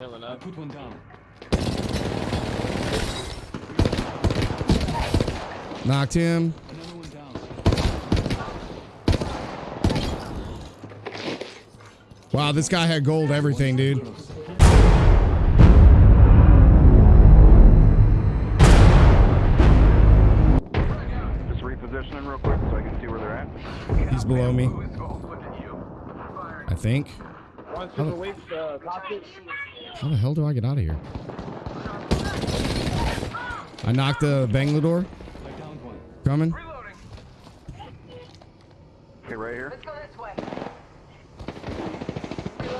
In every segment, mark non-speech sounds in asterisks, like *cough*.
Healing I put one down. Knocked him. Another one down. Wow, this guy had gold everything, dude. Just repositioning real quick so I can see where they're at. He's below me. I think. One super weak, cockpit. How the hell do I get out of here? I knocked the Bangalore. I downed. Coming. Okay, right here. Let's go this way.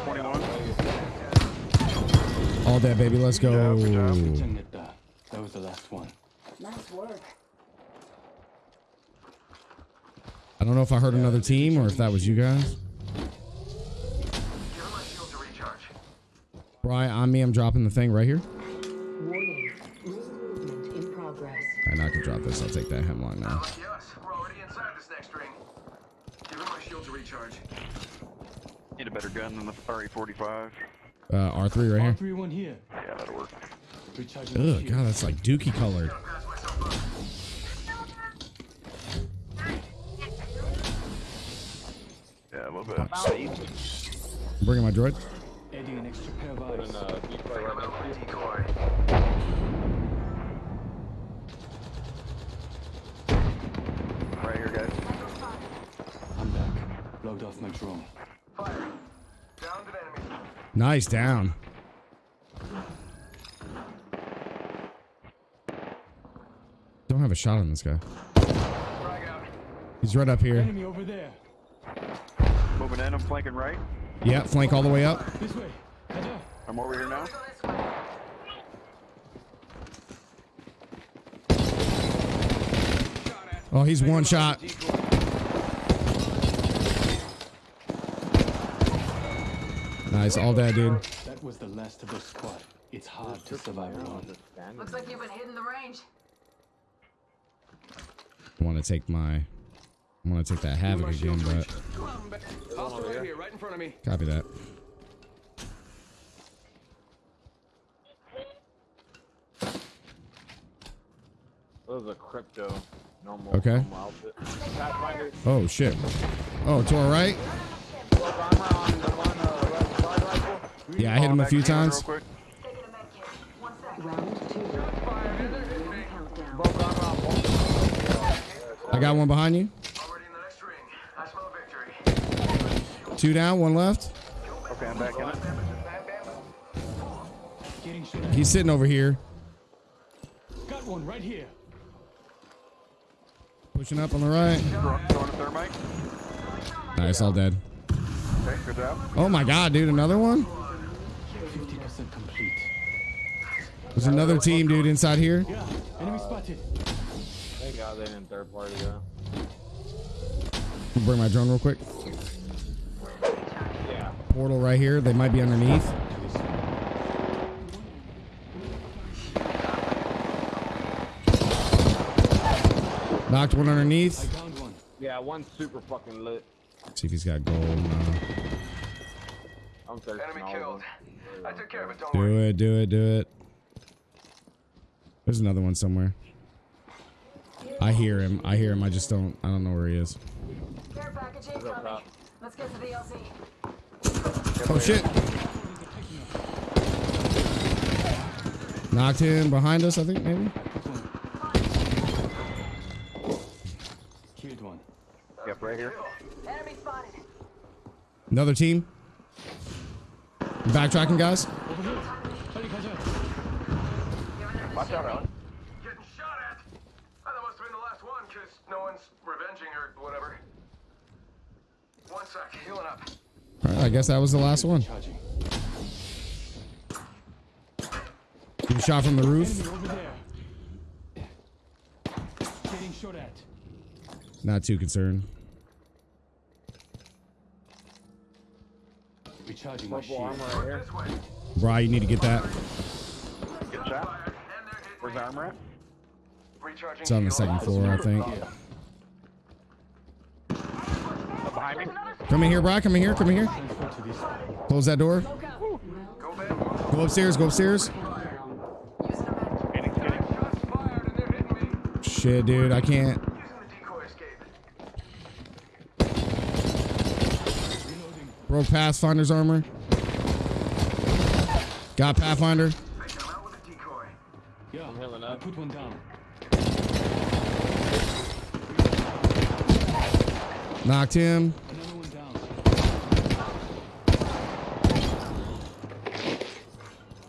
21. All dead, baby. Let's go. Good job, good Dang it, uh, that was the last one. Nice work. I don't know if I heard another team or if that was you guys. Brian, on me. I'm dropping the thing right here. Warning. Movement in progress. And I can drop this. I'll take that Hemlok now. Yes, we're already inside this next ring. Give him my shield to recharge. Need a better gun than the RE45. Uh, R3 right here. R3 one here. Yeah, that'll work. Recharging Ugh. God, that's like dookie colored. Pass myself up. Yeah, a little bit. I'm bringing my droid. Adding an extra pair of eyes. uh, decoy right next. Decoy. Right here, guys. I'm back. Logged off my drone. Fire. Downed an enemy. Nice down. Don't have a shot on this guy. He's right up here. Enemy over there. Moving in, I'm flanking right. Yeah, flank all the way up. This way. Kaja. I'm over here now. Go this way. Oh, he's one shot. Nice, all that, dude. That was the last of the squad. It's hard to survive alone. Looks like you've been hitting the range. I want to take my. I want to take that havoc again, but Hostile right here, right in front of me. copy that. That was a crypto normal, Okay. normal outfit. Oh shit. Oh, to our right. Full armor on the one, red slide rifle. Yeah, I hit him a few times. Real quick. Taking a med kit. One sec. Round two. Beginning countdown. Broke armor on both. I got one behind you. Already in the next ring. I smell victory. Two down, one left. Okay, I'm back in it. Getting shot at. He's sitting over here, Got one right here. Pushing up on the right. Nice, all dead. Oh my god, dude, another one? 50% complete. There's another team, dude, inside here. Enemy spotted. Thank God they didn't third party though. Bring my drone real quick. Portal right here. They might be underneath. Knocked one I underneath. one. Yeah, one super fucking lit. Let's See if he's got gold. No. I'm thirsty. Enemy all killed. over. I took care of it, don't Do worry. it, do it, do it. There's another one somewhere. I hear him. I hear him. I just don't. I don't know where he is. Care package up incoming. Let's get to the LZ. Oh shit! Knocked him behind us. I think maybe. Yep, right here. Enemy spotted. Another team. Backtracking, guys. Over here. Hurry, Kaja. Watch out, Alan. Getting shot at. That must have been the last one, because no one's revenging or whatever. One sec. Healing up. All right, I guess that was the last one. Charging. He shot from the roof. Enemy over there. Getting shot at. Not too concerned. Recharging my shield. armor right here. This way. Bri, you need to get that. Good shot. Fired, and they're hit Where's the armor at? It's on the second floor, I think. Oh, behind me. Come in here, Bri. Come in here. Come in here. Transfer to this side. Close that door. Go, upstairs. Go upstairs. Countdown. Using a med kit. Getting, getting. Shots fired and they're hitting me. Shit, dude. I can't. Broke Pathfinder's armor. Got Pathfinder. Put one down. Knocked him.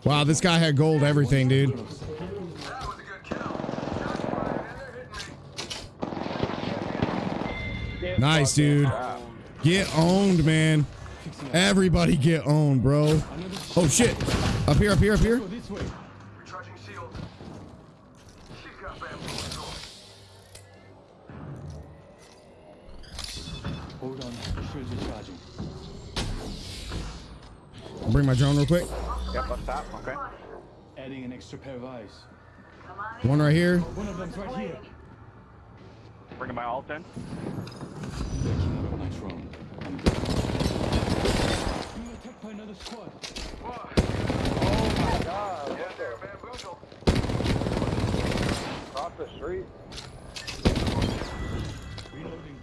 Wow, this guy had gold everything, dude. Nice, dude. Get owned, man. Everybody get on, bro. Oh, shit. Up here, up here, up here. Go this way. Recharging shield. She's got bamboozled. Hold on. Shields are charging. I'll bring my drone real quick. Yep, up top. Okay. Adding an extra pair of eyes. Come on in. One right here. One of them's right here. Bringing my alt in. Backing out of my drone. I'm good. Being attacked by another squad. God, Yeah, they're bamboozled. Across the street. Reloading.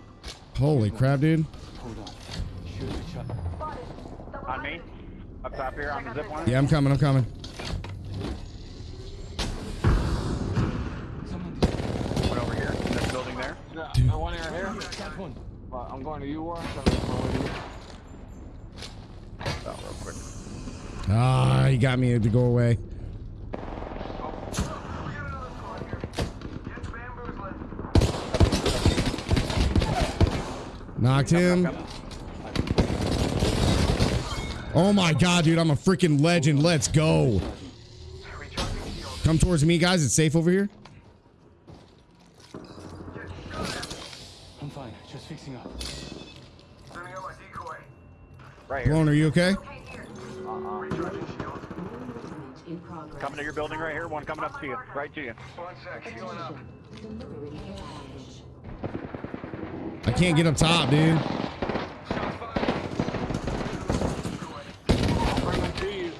Holy crap, dude. Hold on. Shields are charging. On me. Up top here on the zip line. Yeah, I'm coming. I'm coming. Someone One over here in this building there. Yeah, the one right here. got one. Uh, I'm going to you, Warren. so I'm going to you. Oh, real quick. Ah, he got me to go away. We got another squad here. Get bamboozling. Knocked him. Oh my god, dude. I'm a freaking legend. Let's go. Come towards me, guys. It's safe over here. I'm fine. Just fixing up. Sending out my decoy. Right here. Blown, are you okay? Okay, here. Recharging shield. Movement in progress. Coming to your building right here. One coming up to you. Right to you. One sec. Healing up. Delivering care package. I can't get up top, dude. Shots fired. Bring them to you.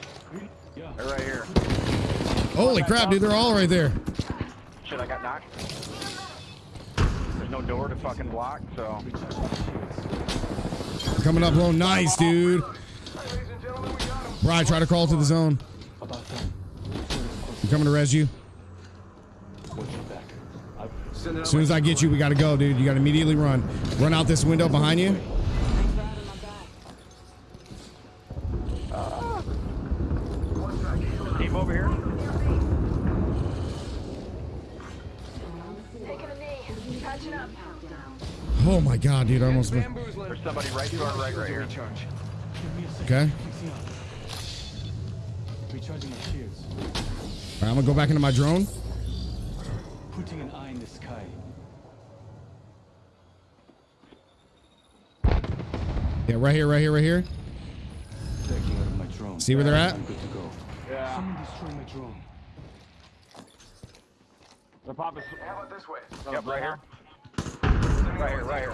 Yeah. They're right here. Holy crap, dude. They're all right there. Shit, I got knocked. There's no door to fucking block, so. Coming up low. Nice, dude. Ladies and gentlemen, we got him. Bri, try to crawl to the zone. I'm coming to res you. Watch your back. I As soon as I get you, we gotta go, dude. You gotta immediately run. Run out this window behind you. Thanks for having my back. Team over here. Taking a knee. Patching up. Countdown. Oh my god, dude. I almost. There's somebody right to our right, right here. Recharge. give me a second. Okay. Fixing. Recharging my shields. right, I'm gonna go back into my drone. Putting an eye in the sky. Yeah, right here, right here, right here. Backing out my drone. See where they're at? I'm good to go. Yeah. Someone destroy my drone. They're popping. How about this way? Yep, right here. Right here, right here.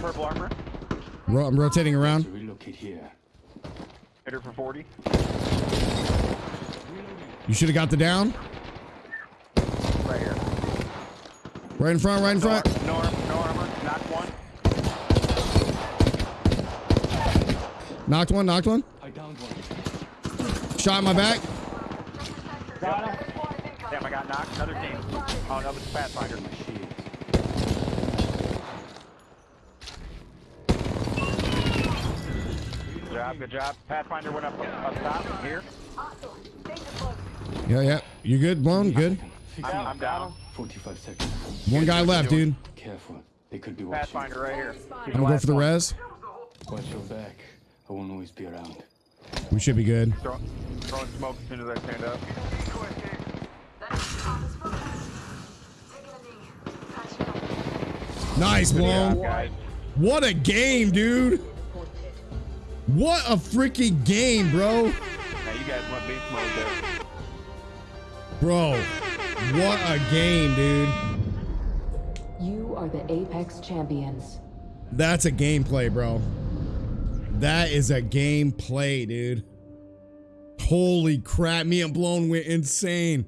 Purple armor. Ro- I'm rotating around. relocate here. Hit her for 40. You should have got the down. Right here. Right in front, right in front. no, armor, no armor. Knock one. Knocked one, knocked one. I downed one. Shot in my back. Damn, I got knocked. Another team. Oh, no, it's Pathfinder. My shields. Good job, good job. Pathfinder went up up top here. Awesome. Danger close. Yeah, yeah. You good? Blown? Good. I'm. I'm down. 45 seconds. One guy left, dude. Careful. They could be watching. Pathfinder right here. I'm gonna go for the res. Watch your back. I won't always be around. We should be good. Throw, throwing smoke as soon as I stand up. That's office foot. Taking a knee. Patching up. Nice, Yeah, blown. guys. What a game, dude. What a freaking game, bro. Now you guys went beast mode there. Bro, what a game, dude. You are the Apex champions. That's a gameplay, bro. That is a gameplay, dude. Holy crap, me and Blown went insane.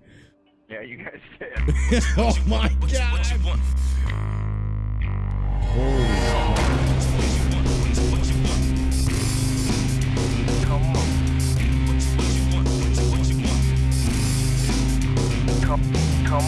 Yeah, you guys *laughs* did. oh my god. What you want? Holy come, come.